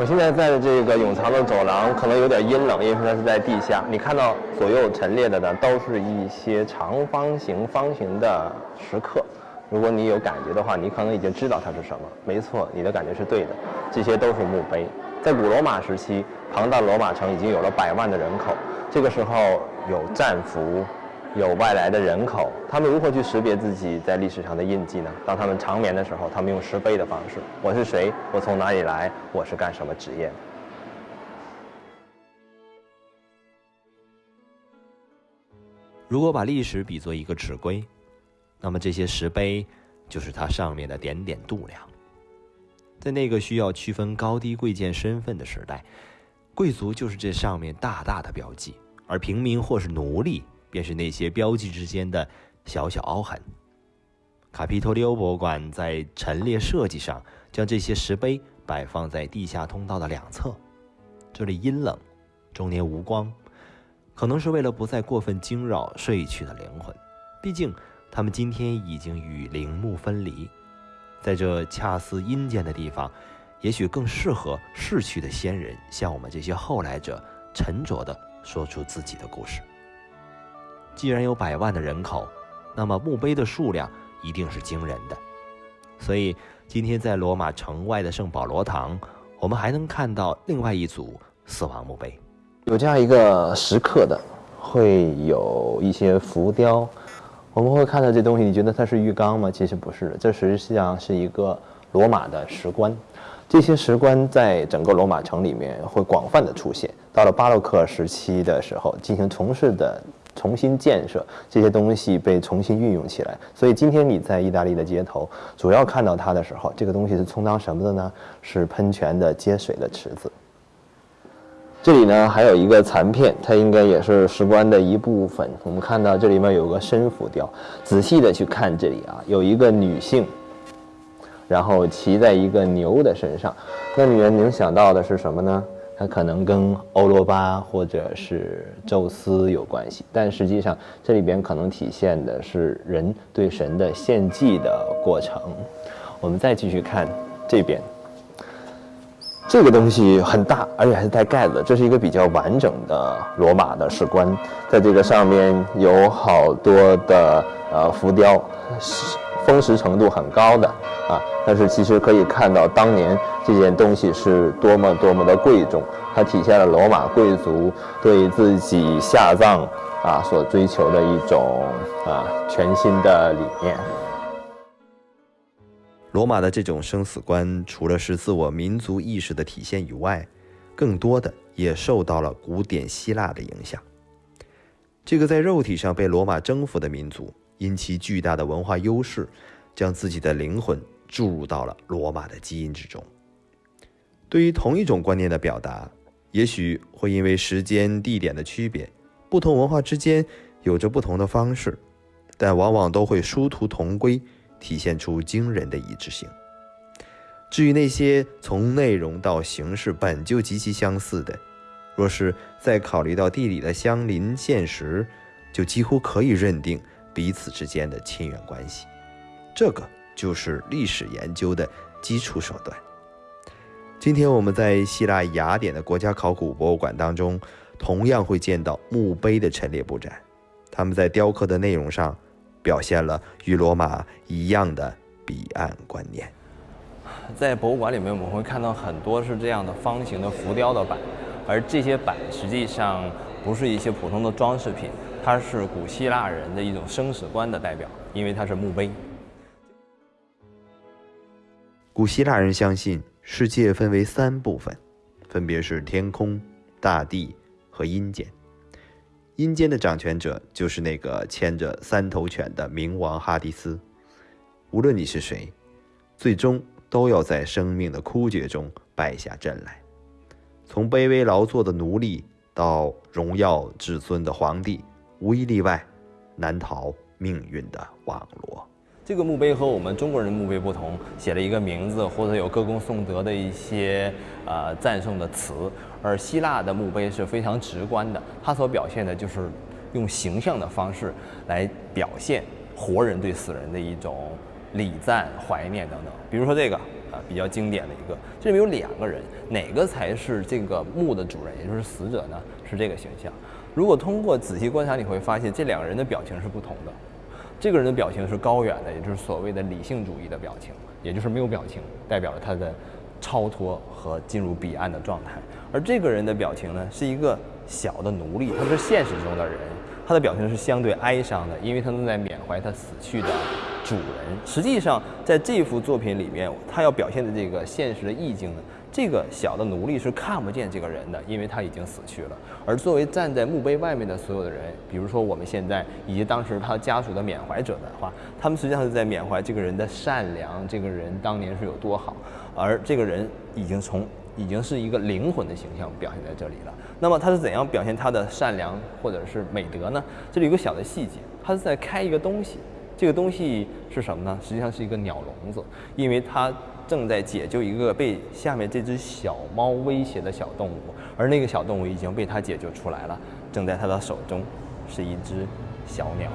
我现在在这个永藏的走廊，可能有点阴冷，因为它是在地下。你看到左右陈列的呢，都是一些长方形、方形的石刻。如果你有感觉的话，你可能已经知道它是什么。没错，你的感觉是对的，这些都是墓碑。在古罗马时期，庞大罗马城已经有了百万的人口，这个时候有战俘。有外来的人口，他们如何去识别自己在历史上的印记呢？当他们长眠的时候，他们用石碑的方式：我是谁？我从哪里来？我是干什么职业？如果把历史比作一个尺规，那么这些石碑就是它上面的点点度量。在那个需要区分高低贵贱身份的时代，贵族就是这上面大大的标记，而平民或是奴隶。便是那些标记之间的小小凹痕。卡皮托利欧博物馆在陈列设计上将这些石碑摆放在地下通道的两侧，这里阴冷，终年无光，可能是为了不再过分惊扰睡去的灵魂。毕竟他们今天已经与陵墓分离，在这恰似阴间的地方，也许更适合逝去的先人向我们这些后来者沉着地说出自己的故事。既然有百万的人口，那么墓碑的数量一定是惊人的。所以今天在罗马城外的圣保罗堂，我们还能看到另外一组死亡墓碑，有这样一个石刻的，会有一些浮雕。我们会看到这东西，你觉得它是浴缸吗？其实不是，这实际上是一个罗马的石棺。这些石棺在整个罗马城里面会广泛的出现。到了巴洛克时期的时候，进行从事的。重新建设这些东西被重新运用起来，所以今天你在意大利的街头主要看到它的时候，这个东西是充当什么的呢？是喷泉的接水的池子。这里呢还有一个残片，它应该也是石棺的一部分。我们看到这里面有个深浮雕，仔细的去看这里啊，有一个女性，然后骑在一个牛的身上，那女人能想到的是什么呢？它可能跟欧罗巴或者是宙斯有关系，但实际上这里边可能体现的是人对神的献祭的过程。我们再继续看这边，这个东西很大，而且还是带盖子，这是一个比较完整的罗马的石棺，在这个上面有好多的呃浮雕，风蚀程度很高的。啊，但是其实可以看到，当年这件东西是多么多么的贵重，它体现了罗马贵族对自己下葬啊所追求的一种啊全新的理念。罗马的这种生死观，除了是自我民族意识的体现以外，更多的也受到了古典希腊的影响。这个在肉体上被罗马征服的民族，因其巨大的文化优势，将自己的灵魂。注入到了罗马的基因之中。对于同一种观念的表达，也许会因为时间、地点的区别，不同文化之间有着不同的方式，但往往都会殊途同归，体现出惊人的一致性。至于那些从内容到形式本就极其相似的，若是再考虑到地理的相邻现实，就几乎可以认定彼此之间的亲缘关系。这个。就是历史研究的基础手段。今天我们在希腊雅典的国家考古博物馆当中，同样会见到墓碑的陈列布展。他们在雕刻的内容上，表现了与罗马一样的彼岸观念。在博物馆里面，我们会看到很多是这样的方形的浮雕的板，而这些板实际上不是一些普通的装饰品，它是古希腊人的一种生死观的代表，因为它是墓碑。古希腊人相信世界分为三部分，分别是天空、大地和阴间。阴间的掌权者就是那个牵着三头犬的冥王哈迪斯。无论你是谁，最终都要在生命的枯竭中败下阵来。从卑微劳作的奴隶到荣耀至尊的皇帝，无一例外，难逃命运的网罗。这个墓碑和我们中国人墓碑不同，写了一个名字或者有歌功颂德的一些呃赞颂的词，而希腊的墓碑是非常直观的，它所表现的就是用形象的方式来表现活人对死人的一种礼赞、怀念等等。比如说这个，呃，啊，比较经典的一个。这里面有两个人，哪个才是这个墓的主人，也就是死者呢？是这个形象。如果通过仔细观察，你会发现这两个人的表情是不同的。这个人的表情是高远的，也就是所谓的理性主义的表情，也就是没有表情，代表了他的超脱和进入彼岸的状态。而这个人的表情呢，是一个小的奴隶，他是现实中的人，他的表情是相对哀伤的，因为他正在缅怀他死去的主人。实际上，在这幅作品里面，他要表现的这个现实的意境呢。这个小的奴隶是看不见这个人的，因为他已经死去了。而作为站在墓碑外面的所有的人，比如说我们现在以及当时他家属的缅怀者的话，他们实际上是在缅怀这个人的善良，这个人当年是有多好。而这个人已经从已经是一个灵魂的形象表现在这里了。那么他是怎样表现他的善良或者是美德呢？这里有个小的细节，他是在开一个东西，这个东西是什么呢？实际上是一个鸟笼子，因为他。正在解救一个被下面这只小猫威胁的小动物，而那个小动物已经被他解救出来了，正在他的手中是一只小鸟。